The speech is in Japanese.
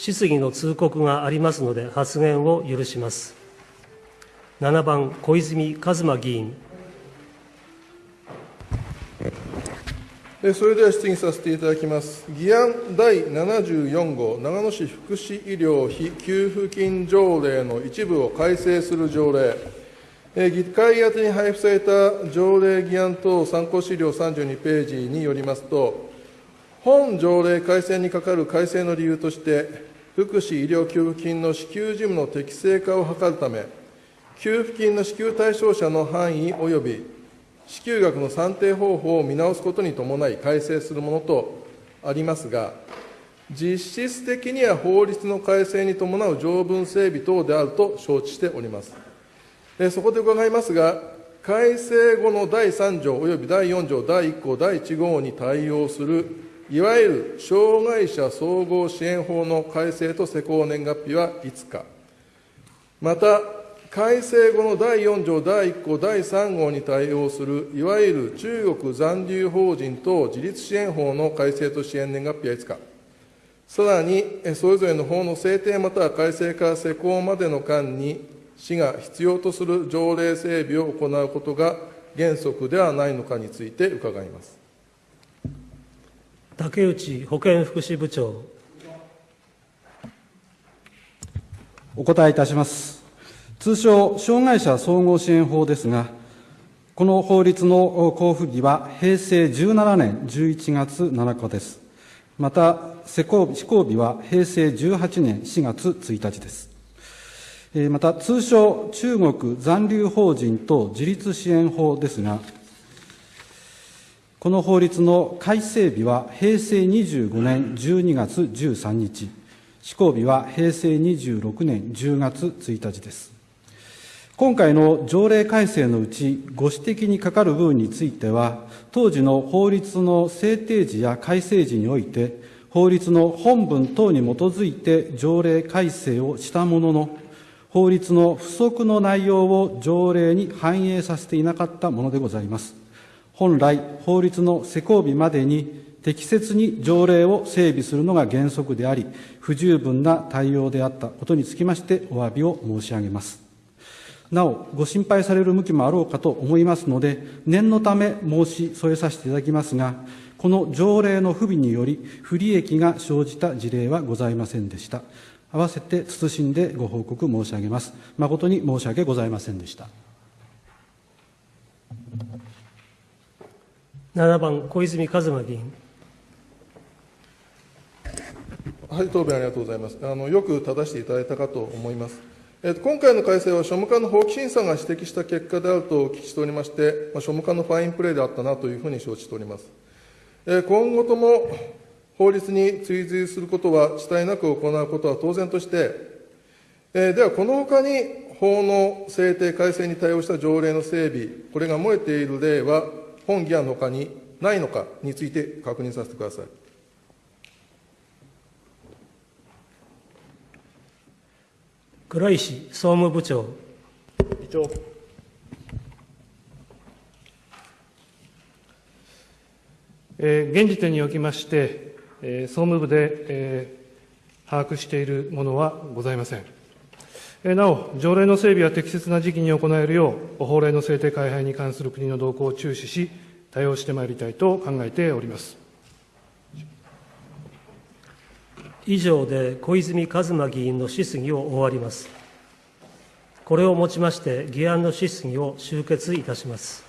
質疑の通告がありますので、発言を許します。7番、小泉一馬議員。それでは質疑させていただきます。議案第74号、長野市福祉医療費給付金条例の一部を改正する条例、議会宛に配布された条例議案等参考資料32ページによりますと、本条例改正にかかる改正の理由として、福祉医療給付金の支給事務の適正化を図るため、給付金の支給対象者の範囲及び支給額の算定方法を見直すことに伴い改正するものとありますが、実質的には法律の改正に伴う条文整備等であると承知しております。そこで伺いますが、改正後の第3条及び第4条第1項第1号に対応する、いわゆる障害者総合支援法の改正と施行年月日はいつか、また、改正後の第4条第1項第3号に対応する、いわゆる中国残留法人等自立支援法の改正と支援年月日はいつか、さらに、それぞれの法の制定または改正から施行までの間に、市が必要とする条例整備を行うことが原則ではないのかについて伺います。竹内保健福祉部長。お答えいたします。通称、障害者総合支援法ですが、この法律の交付日は平成17年11月7日です。また、施行日は平成18年4月1日です。また、通称、中国残留法人等自立支援法ですが、この法律の改正日は平成25年12月13日、施行日は平成26年10月1日です。今回の条例改正のうち、ご指摘にかかる部分については、当時の法律の制定時や改正時において、法律の本文等に基づいて条例改正をしたものの、法律の不足の内容を条例に反映させていなかったものでございます。本来、法律の施行日までに適切に条例を整備するのが原則であり、不十分な対応であったことにつきましてお詫びを申し上げます。なお、ご心配される向きもあろうかと思いますので、念のため申し添えさせていただきますが、この条例の不備により、不利益が生じた事例はございませんでした。合わせて謹んでご報告申し上げます。誠に申し訳ございませんでした。7番、小泉一馬議員。はい、答弁ありがとうございます。あのよく正していただいたかと思います。今回の改正は、庶務課の法規審査が指摘した結果であるとお聞きしておりまして、まあ庶務課のファインプレーであったなというふうに承知しております。え今後とも法律に追随することは、遅滞なく行うことは当然として、えでは、このほかに法の制定改正に対応した条例の整備、これが漏れている例は、本議案のほかにないのかについて確認させてください。黒石総務部長。議長。えー、現時点におきまして、えー、総務部で、えー、把握しているものはございません。なお、条例の整備は適切な時期に行えるよう、法令の制定改廃に関する国の動向を注視し、対応してまいりたいと考えております。以上で小泉一馬議員の質疑を終わります。これをもちまして、議案の質疑を終結いたします。